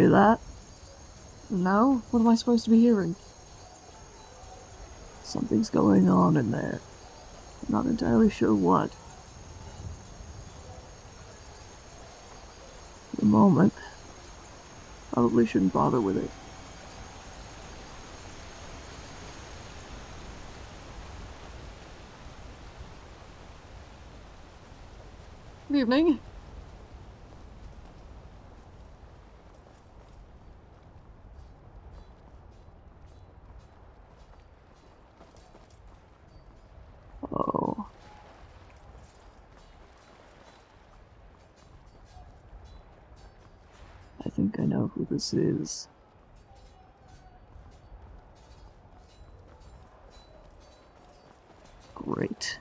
Hear that? No? What am I supposed to be hearing? Something's going on in there. I'm not entirely sure what. For the moment, probably shouldn't bother with it. Good evening. Think I know who this is. Great.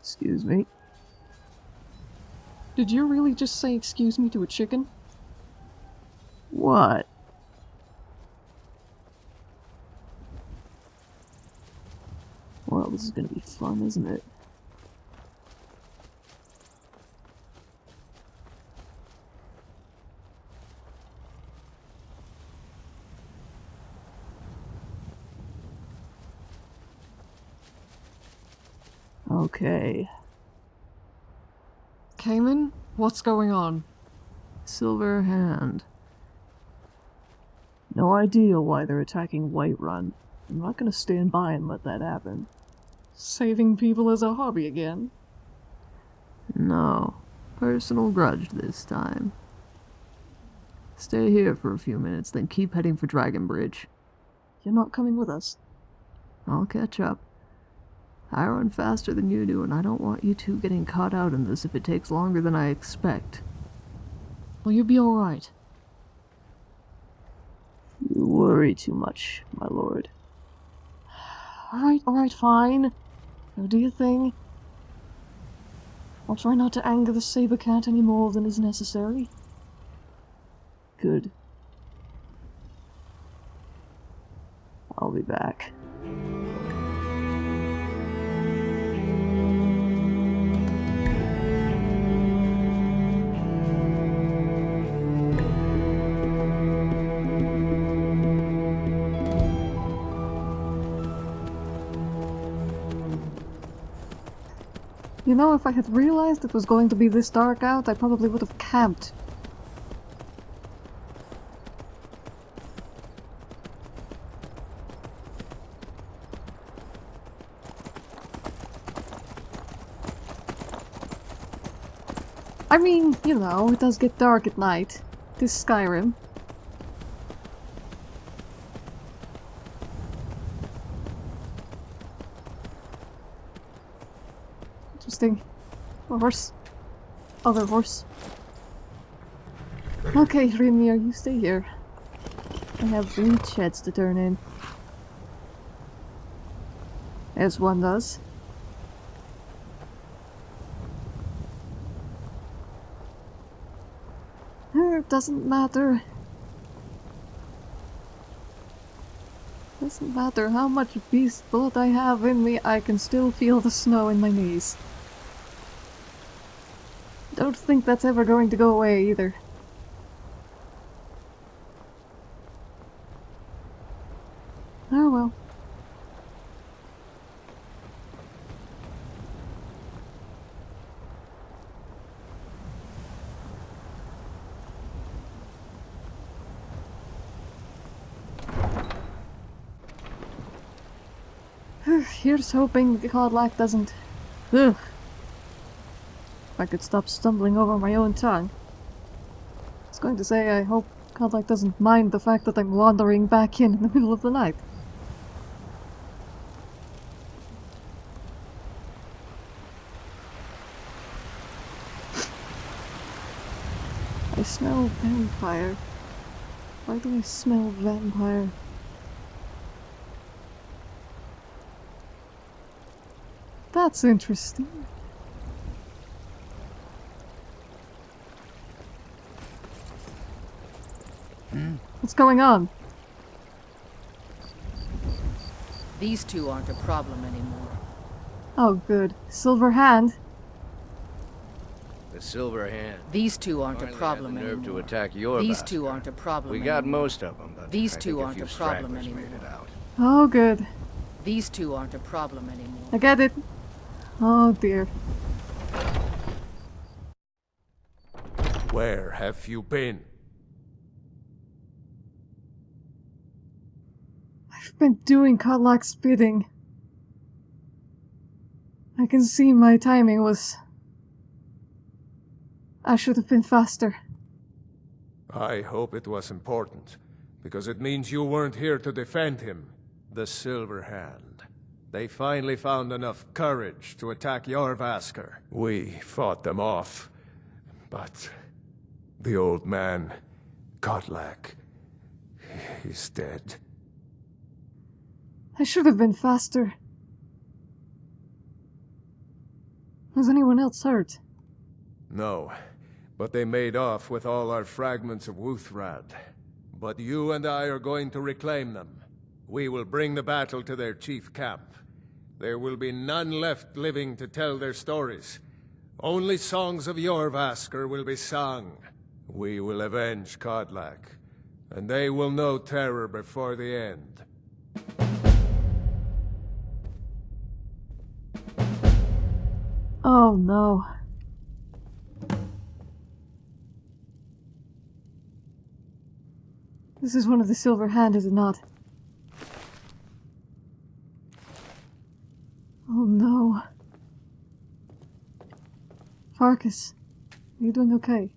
Excuse me. Did you really just say excuse me to a chicken? What? Well, this is gonna be fun, isn't it? Okay. Cayman? What's going on? Silver Hand. No idea why they're attacking Whiterun. I'm not gonna stand by and let that happen. Saving people as a hobby again? No. Personal grudge this time. Stay here for a few minutes, then keep heading for Dragon Bridge. You're not coming with us. I'll catch up. I run faster than you do, and I don't want you two getting caught out in this if it takes longer than I expect. Will you be alright? You worry too much, my lord. Alright, alright, fine. Go do your thing. I'll try not to anger the saber cat any more than is necessary. Good. I'll be back. You know, if I had realized it was going to be this dark out, I probably would have camped. I mean, you know, it does get dark at night. This Skyrim. Interesting. A horse. Other horse. Okay, Rimir, you stay here. I have reed sheds to turn in. As one does. It doesn't matter. Doesn't matter how much beast blood I have in me, I can still feel the snow in my knees. Don't think that's ever going to go away either. Oh well. Here's hoping the Kodlak doesn't... Ugh. I could stop stumbling over my own tongue. I was going to say I hope Kodlak doesn't mind the fact that I'm wandering back in in the middle of the night. I smell vampire. Why do I smell vampire? That's interesting. What's going on? These two aren't a problem anymore. Oh, good. Silver hand. The Silver Hand. These two aren't Finally a problem had the nerve anymore. to attack your These bastard. two aren't a problem We got anymore. most of them, but These I two think aren't a a problem anymore. made it out. Oh, good. These two aren't a problem anymore. I get it. Oh dear. Where have you been? I've been doing Kodlak's bidding. I can see my timing was. I should have been faster. I hope it was important, because it means you weren't here to defend him. The Silver Hand. They finally found enough courage to attack Jorrvaskr. We fought them off, but the old man, Kodlak, he's dead. I should have been faster. Was anyone else hurt? No, but they made off with all our fragments of Wuuthrad. But you and I are going to reclaim them. We will bring the battle to their chief camp. There will be none left living to tell their stories. Only songs of Jorrvaskr will be sung. We will avenge Kodlak, and they will know terror before the end. Oh no. This is one of the silver hand, is it not? Oh no. Farkas, are you doing okay?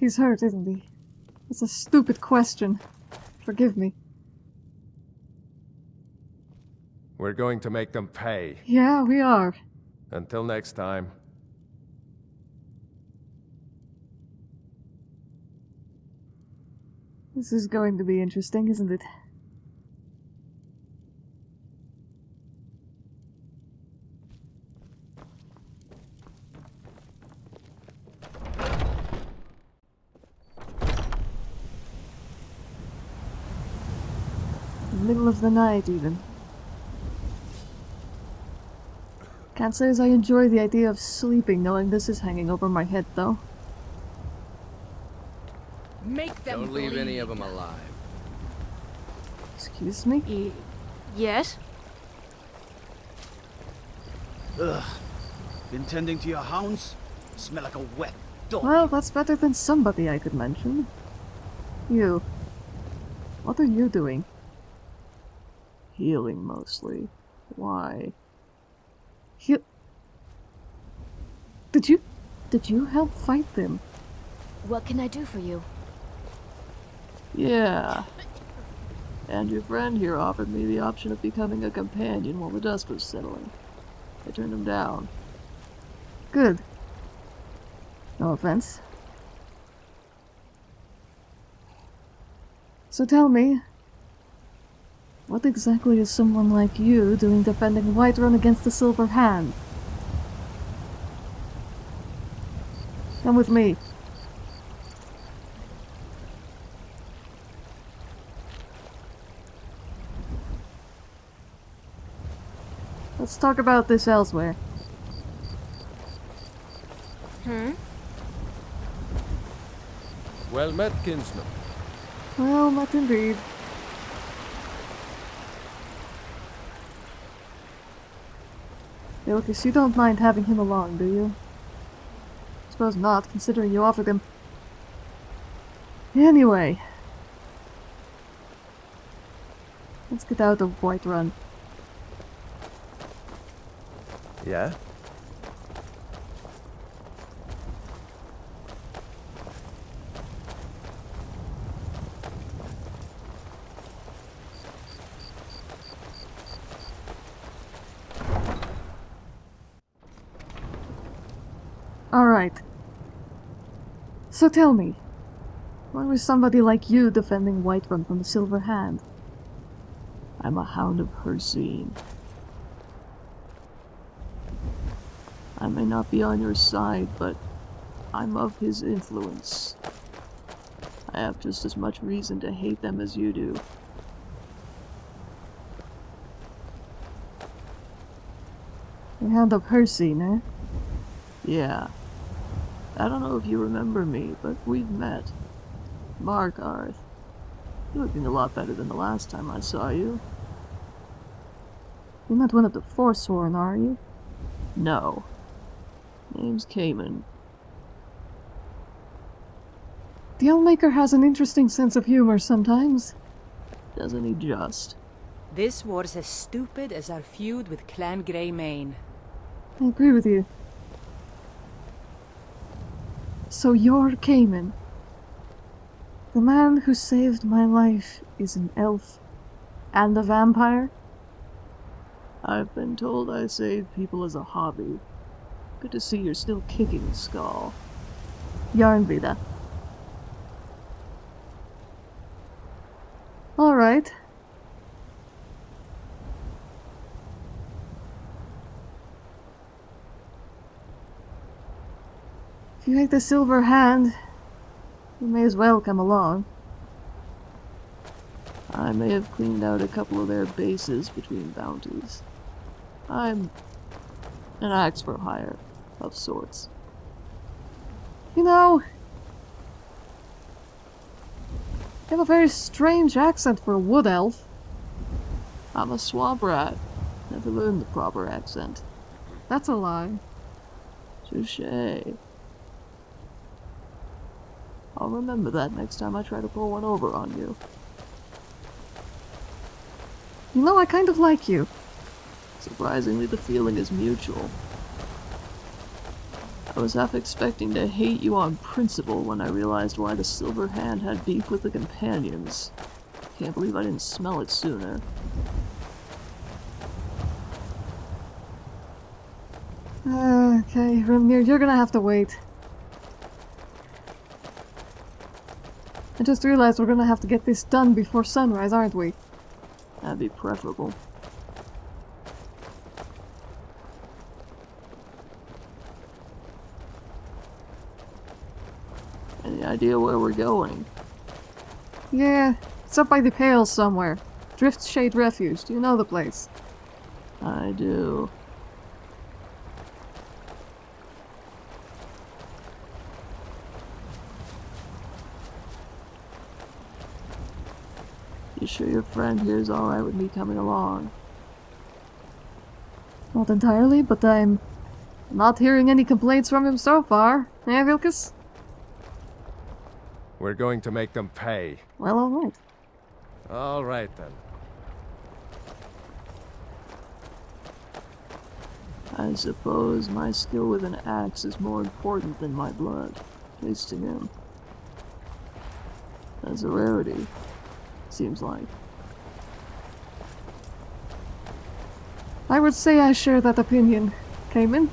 He's hurt, isn't he? It's a stupid question. Forgive me. We're going to make them pay. Yeah, we are. Until next time. This is going to be interesting, isn't it? Middle of the night, even. Can't say as I enjoy the idea of sleeping knowing this is hanging over my head, though. Make them Don't leave any of them alive. Excuse me? Y- yes? Ugh. Been tending to your hounds? Smell like a wet dog. Well, that's better than somebody I could mention. You. What are you doing? Healing mostly. Why? Did you. Did you help fight them? What can I do for you? Yeah. And your friend here offered me the option of becoming a companion while the dust was settling. I turned him down. Good. No offense. So tell me, what exactly is someone like you doing defending Whiterun against the Silver Hand? Come with me. Let's talk about this elsewhere. Hmm? Well met, kinsman. Well, met indeed. Vilkas, you don't mind having him along, do you? I suppose not, considering you offered him. Anyway. Let's get out of Whiterun. Yeah? Alright. So tell me, why was somebody like you defending Whiterun from the Silver Hand? I'm a hound of Hircine. I may not be on your side, but I'm of his influence. I have just as much reason to hate them as you do. The Hand of Percy, eh? Yeah. I don't know if you remember me, but we've met. Markarth. You're looking a lot better than the last time I saw you. You're not one of the Forsworn, are you? No. Name's Cayman. The Allmaker has an interesting sense of humor sometimes. Doesn't he just? This war's as stupid as our feud with Clan Greymane. I agree with you. So you're Cayman. The man who saved my life is an elf and a vampire? I've been told I save people as a hobby. Good to see you're still kicking, Skull. Yarnvida. Alright. If you like the silver hand, you may as well come along. I may have cleaned out a couple of their bases between bounties. I'm an axe for hire, of sorts. You know, you have a very strange accent for a wood elf. I'm a swamp rat. Never learned the proper accent. That's a lie. Touche. I'll remember that next time I try to pull one over on you. You know, I kind of like you. Surprisingly, the feeling is mutual. I was half expecting to hate you on principle when I realized why the Silver Hand had beef with the Companions. Can't believe I didn't smell it sooner. Okay, Rimnir, you're gonna have to wait. I just realized we're gonna have to get this done before sunrise, aren't we? That'd be preferable. Any idea where we're going? Yeah, it's up by the Pale somewhere. Driftshade Refuge. Do you know the place? I do. You sure your friend here is alright with me coming along? Not entirely, but I'm not hearing any complaints from him so far. Eh, Vilkas? We're going to make them pay. Well, alright. All right then. I suppose my skill with an axe is more important than my blood, at least to him. That's a rarity, seems like. I would say I share that opinion. Cayman?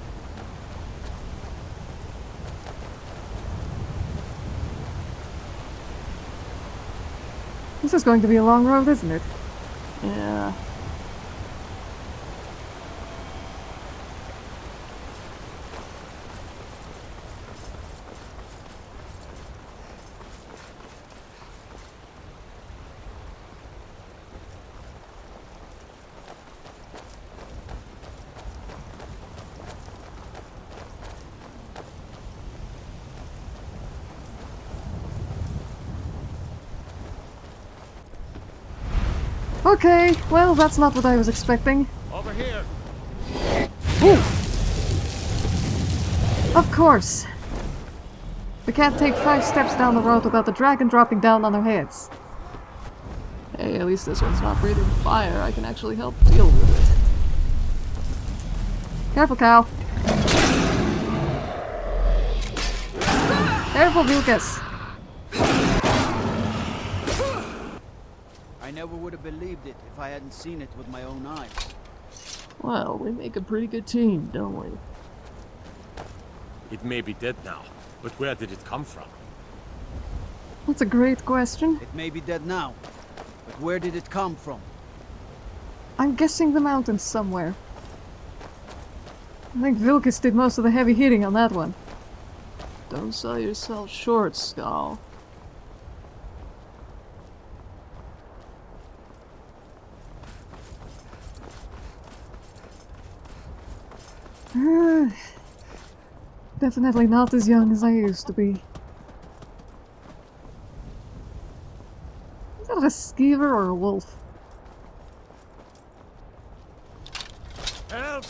This is going to be a long road, isn't it? Yeah. Okay, well, that's not what I was expecting. Over here. Of course. We can't take five steps down the road without the dragon dropping down on our heads. Hey, at least this one's not breathing fire. I can actually help deal with it. Careful, cow. Careful, Vilkas. I never would have believed it if I hadn't seen it with my own eyes. Well, we make a pretty good team, don't we? It may be dead now, but where did it come from? That's a great question. It may be dead now, but where did it come from? I'm guessing the mountains somewhere. I think Vilkas did most of the heavy hitting on that one. Don't sell yourself short, Skull. Definitely not as young as I used to be. Is that a skeever or a wolf? Help!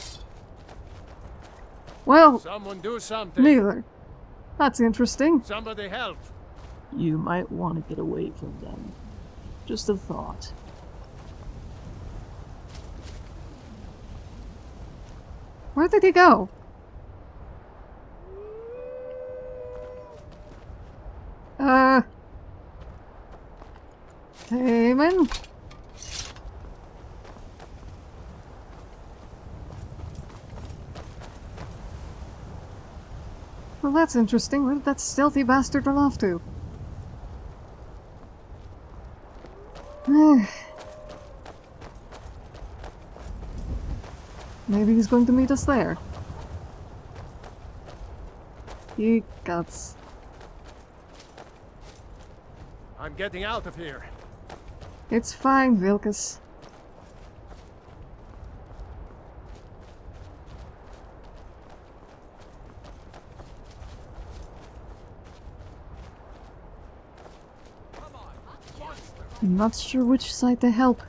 Well, Someone do something! neither. That's interesting. Somebody help! You might want to get away from them. Just a thought. Where did he go? Uh... Damon? Well, that's interesting. Where did that stealthy bastard run off to? Maybe he's going to meet us there. He guts. I'm getting out of here. It's fine, Vilkas. I'm not sure which side to help.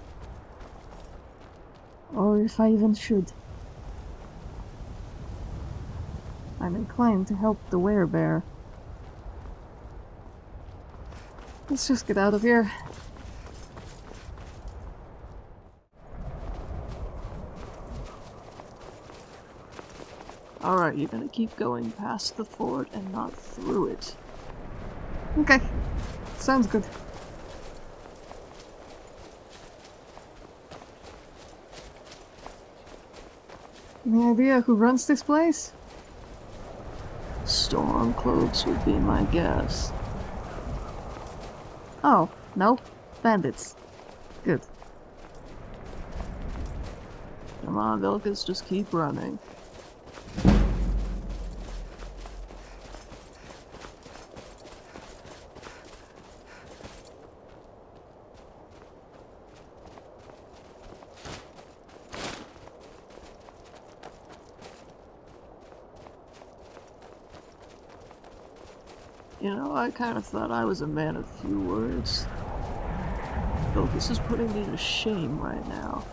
Or if I even should. I'm inclined to help the werebear. Let's just get out of here. Alright, you're gonna keep going past the fort and not through it. Okay. Sounds good. Any idea who runs this place? Stormcloaks would be my guess. Oh, no. Bandits. Good. Come on, Vilkas, just keep running. You know, I kind of thought I was a man of few words. Though this is putting me to shame right now.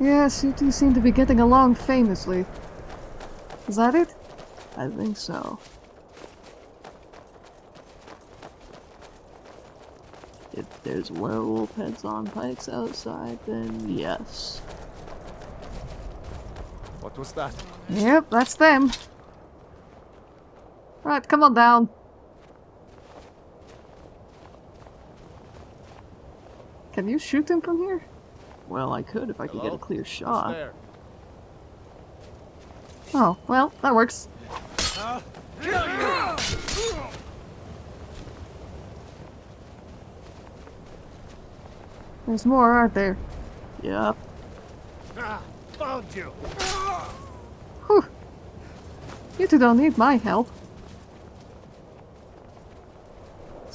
Yes, you two seem to be getting along famously. Is that it? I think so. If there's werewolf heads on pikes outside, then yes. What was that? Yep, that's them. Right, come on down. Can you shoot him from here? Well, I could if I could get a clear shot. Oh, well, that works. There's more, aren't there? Yep. Ah, found you! Whew. You two don't need my help.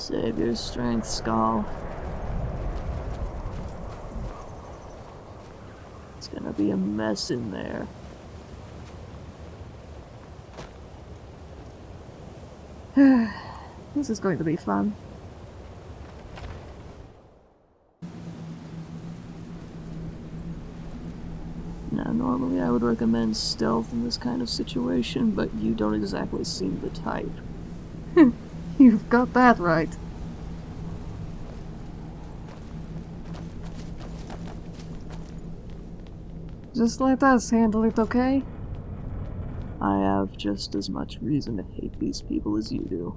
Save your strength, Skull. It's gonna be a mess in there. This is going to be fun. Now, normally I would recommend stealth in this kind of situation, but you don't exactly seem the type. You've got that right. Just let us handle it, okay? I have just as much reason to hate these people as you do.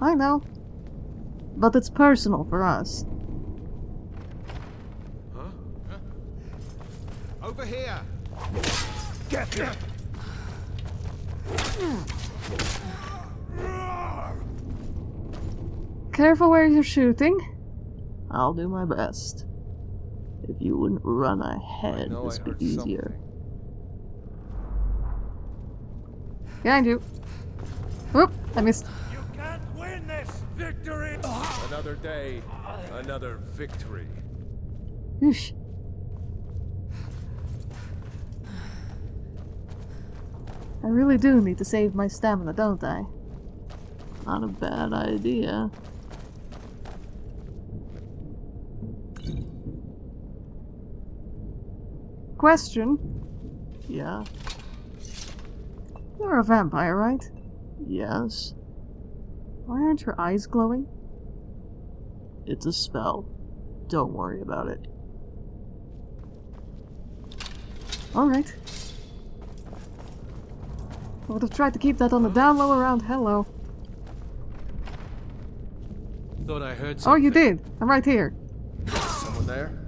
I know. But it's personal for us. Huh? Over here! Get him! Careful where you're shooting. I'll do my best. If you wouldn't run ahead, know this I would be easier. something. Behind you. Whoop! I missed. You can't win this! Victory! Another day, another victory. Oosh. I really do need to save my stamina, don't I? Not a bad idea. Question. Yeah? You're a vampire, right? Yes? Why aren't your eyes glowing? It's a spell. Don't worry about it. Alright. I would have tried to keep that on the down low around hello. Thought I heard Oh, you did! I'm right here. Someone there?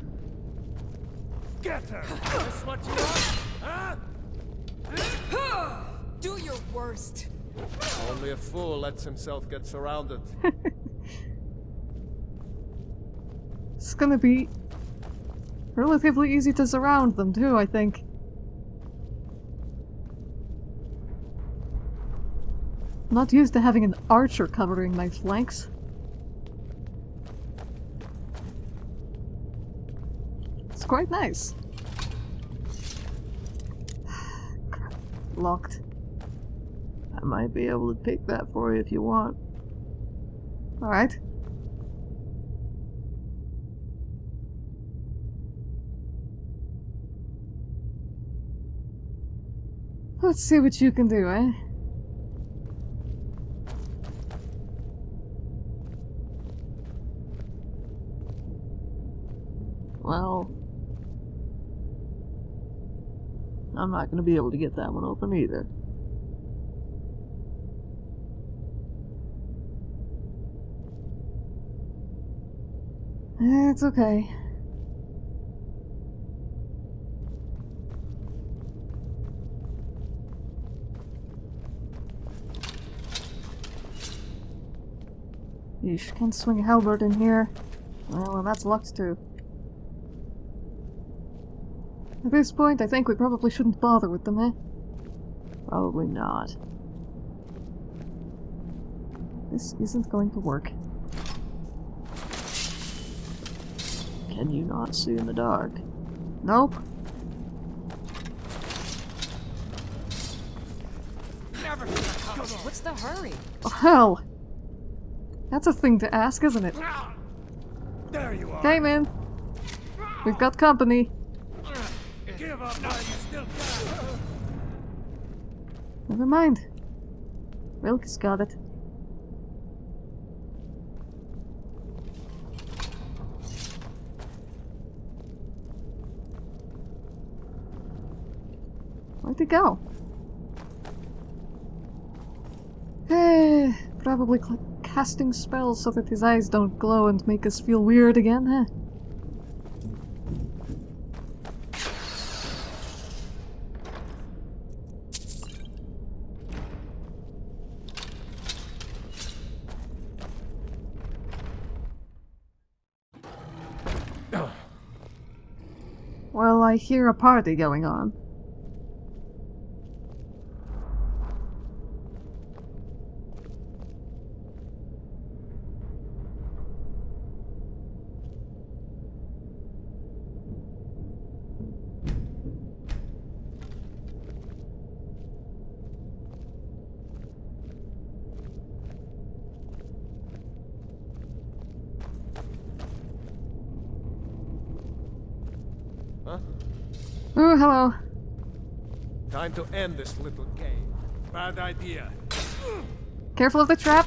Get her! This what you want? Huh? Do your worst. Only a fool lets himself get surrounded. It's gonna be relatively easy to surround them too, I think. I'm not used to having an archer covering my flanks. Quite nice. Locked. I might be able to pick that for you if you want. Alright. Let's see what you can do, eh? Well, I'm not going to be able to get that one open either. It's okay. Yeesh, can't swing a halberd in here. Well, and that's locked too. At this point, I think we probably shouldn't bother with them, eh? Probably not. This isn't going to work. Can you not see in the dark? Nope. Never What's the hurry? Oh, hell! That's a thing to ask, isn't it? There you are! Hey, man! We've got company. Never mind. Vilkas got it. Where'd it go? Probably casting spells so that his eyes don't glow and make us feel weird again, huh? I hear a party going on. Huh? Ooh, hello. Time to end this little game. Bad idea. Careful of the trap.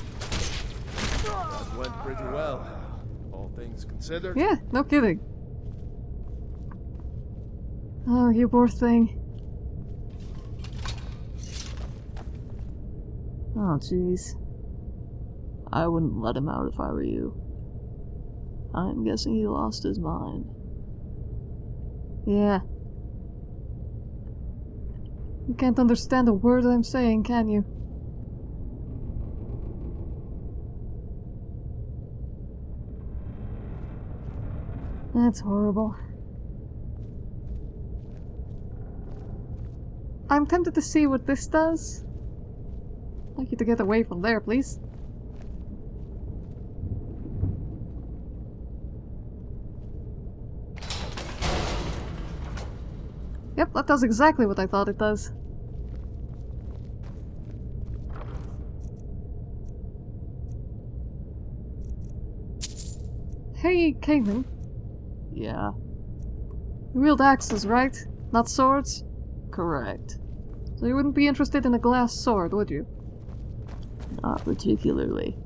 That went pretty well. All things considered. Yeah, no kidding. Oh, you poor thing. Oh, jeez. I wouldn't let him out if I were you. I'm guessing he lost his mind. Yeah. You can't understand a word I'm saying, can you? That's horrible. I'm tempted to see what this does. I'd like you to get away from there, please. Yep, that does exactly what I thought it does. Hey, Caitlin. Yeah, You wield axes, right? Not swords? correct. So you wouldn't be interested in a glass sword, would you? Not particularly.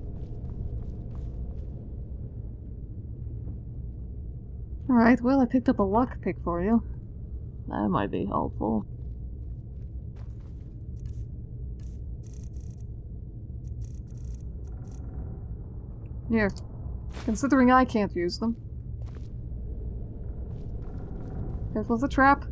Alright, well, I picked up a lockpick for you. That might be helpful. Here. Considering I can't use them. Careful of the trap.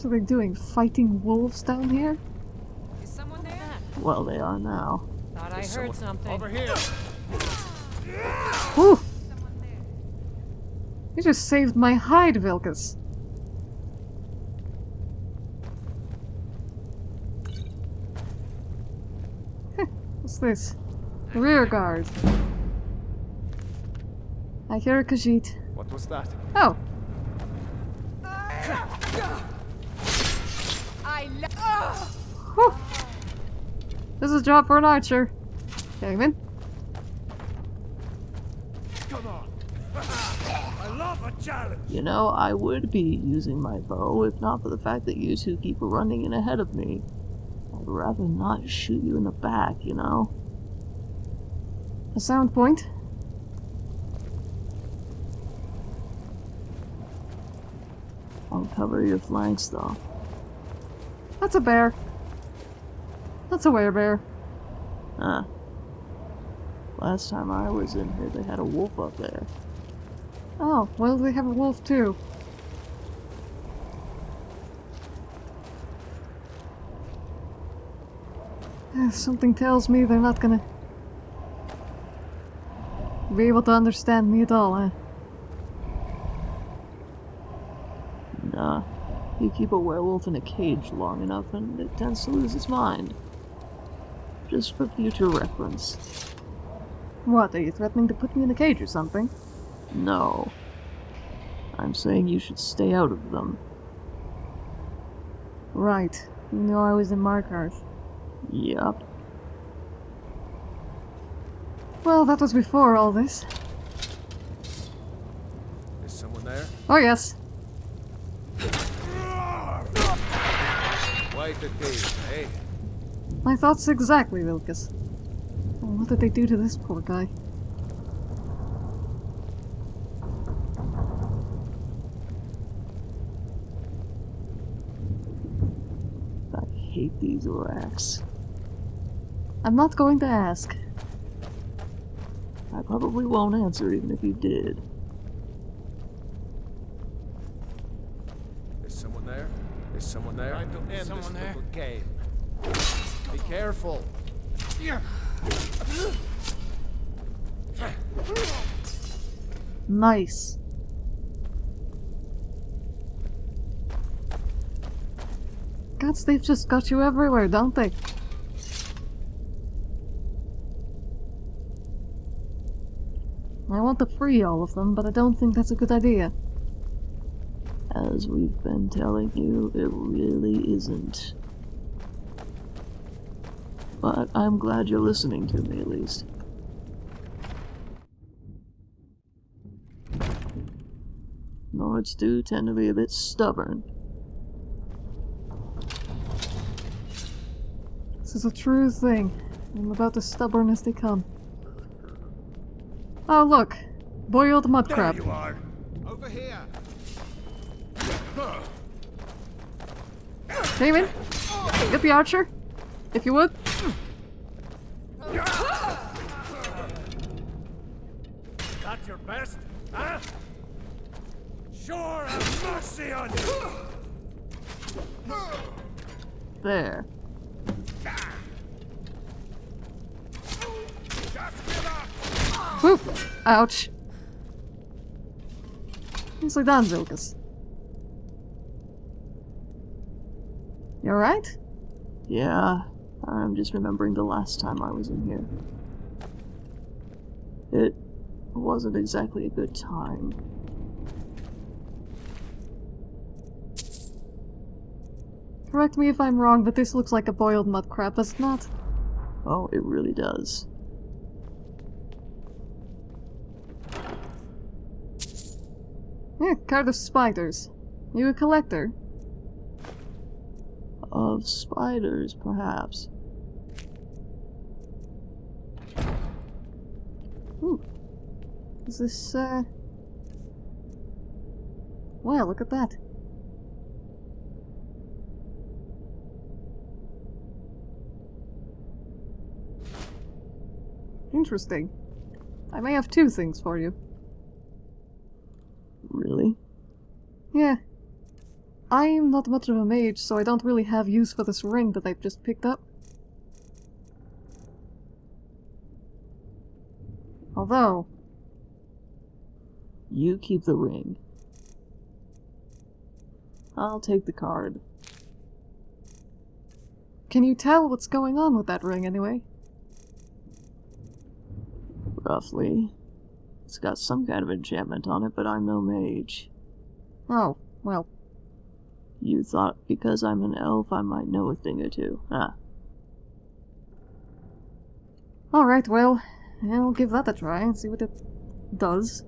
What are they doing? Fighting wolves down here? Is someone there? Well, they are now. Thought I heard something. Over here. Whew! You just saved my hide, Vilkas. What's this? Rear guard. I hear a Khajiit. What was that? Oh, I love. Whew. This is a job for an archer. Damon. Come on. I love a challenge. You know, I would be using my bow if not for the fact that you two keep running in ahead of me. I'd rather not shoot you in the back, you know? A sound point. I'll cover your flanks, though. That's a bear. That's a werebear. Huh. Last time I was in here, they had a wolf up there. Oh, well, they have a wolf too. Something tells me they're not gonna be able to understand me at all, eh? You keep a werewolf in a cage long enough and it tends to lose its mind. Just for future reference. What, are you threatening to put me in a cage or something? No. I'm saying you should stay out of them. Right. You know I was in Markarth. Yup. Well, that was before all this. Is someone there? Oh yes. Quite a eh? My thoughts exactly, Vilkas. Oh, what did they do to this poor guy? I hate these racks. I'm not going to ask. I probably won't answer even if you did. Is someone there? Is someone there? Trying to end someone this there? little game. Be careful. Nice. Gods, they've just got you everywhere, don't they? I want to free all of them, but I don't think that's a good idea. As we've been telling you, it really isn't. But I'm glad you're listening to me at least. Nords do tend to be a bit stubborn. This is a true thing. I'm about as stubborn as they come. Oh, look! Boiled mud crab. There crab. you are. Over here. Damon, get the archer, if you would. That's your best, huh? Sure, have mercy on you. There. Whoop! Ouch. Nicely done, Vilkas. You alright? Yeah, I'm just remembering the last time I was in here. It wasn't exactly a good time. Correct me if I'm wrong, but this looks like a boiled mud crab, does it not? Oh, it really does. Yeah, card of spiders. You a collector? Of spiders, perhaps. Ooh. Is this, uh... Well, look at that. Interesting. I may have two things for you. Really? Yeah. I'm not much of a mage, so I don't really have use for this ring that I've just picked up. Although, You keep the ring. I'll take the card. can you tell what's going on with that ring anyway? Roughly. It's got some kind of enchantment on it, but I'm no mage. Oh, well, You thought because I'm an elf I might know a thing or two. huh? alright, well, I'll give that a try and see what it does.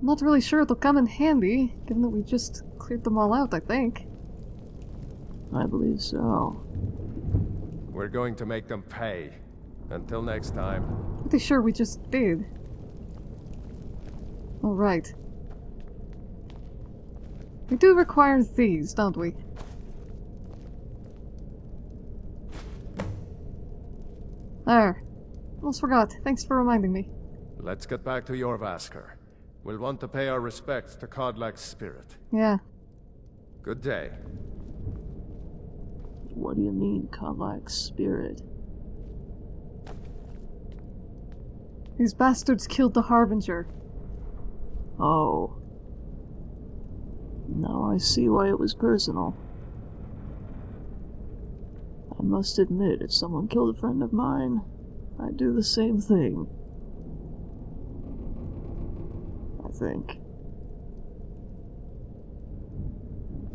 Not really sure it'll come in handy, given that we just cleared them all out, I think. I believe so. We're going to make them pay. Until next time. Pretty sure we just did. Alright. We do require these, don't we? There. Almost forgot. Thanks for reminding me. Let's get back to Jorrvaskr. We'll want to pay our respects to Kodlak's spirit. Yeah. Good day. What do you mean, Kodlak's spirit? These bastards killed the Harbinger. Oh. Now I see why it was personal. I must admit, if someone killed a friend of mine, I'd do the same thing. I think.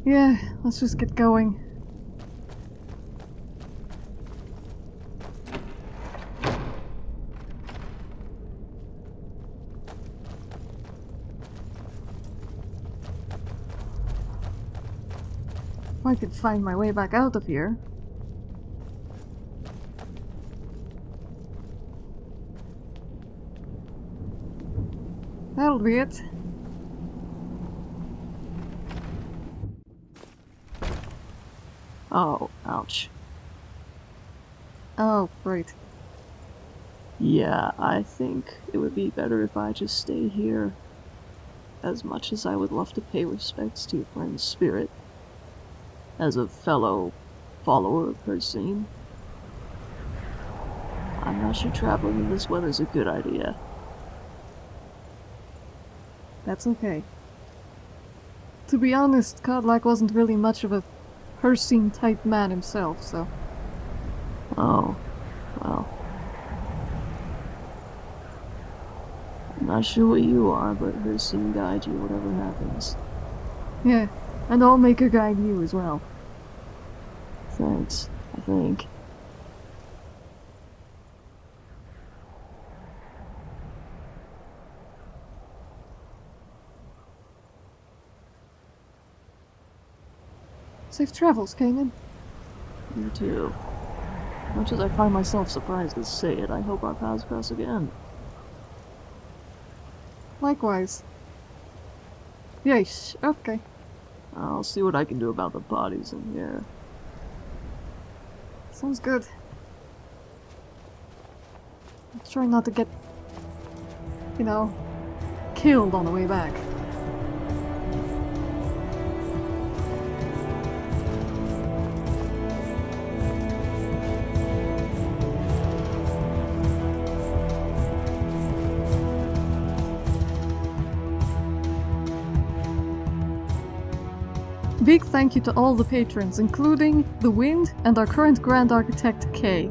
Yeah, let's just get going. I could find my way back out of here. That'll be it. Oh, ouch. Oh, right. Yeah, I think it would be better if I just stay here. As much as I would love to pay respects to your friend's spirit, as a fellow follower of Hircine, I'm not sure traveling in this weather's a good idea. That's okay. To be honest, Kodlak wasn't really much of a Hircine type man himself, so. Oh, well. I'm not sure what you are, but her guide you whatever happens. Yeah, and I'll make her guide you as well. Thanks, I think. Safe travels, Kanan. You too. Much as I find myself surprised to say it, I hope our paths cross again. Likewise. Yes, okay. I'll see what I can do about the bodies in here. Sounds good. I'm trying not to get, you know, killed on the way back. Big thank you to all the patrons, including The Wind and our current Grand Architect, Kay.